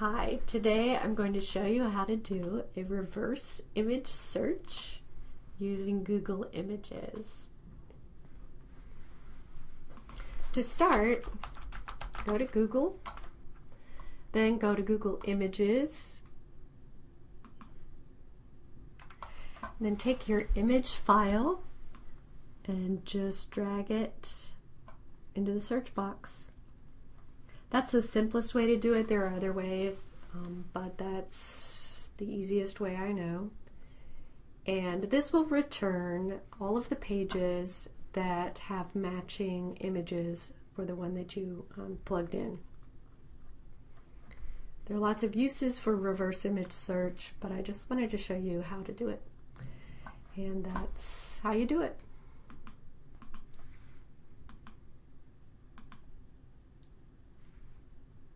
Hi, today I'm going to show you how to do a reverse image search using Google Images. To start, go to Google, then go to Google Images, then take your image file and just drag it into the search box. That's the simplest way to do it. There are other ways, um, but that's the easiest way I know. And this will return all of the pages that have matching images for the one that you um, plugged in. There are lots of uses for reverse image search, but I just wanted to show you how to do it. And that's how you do it.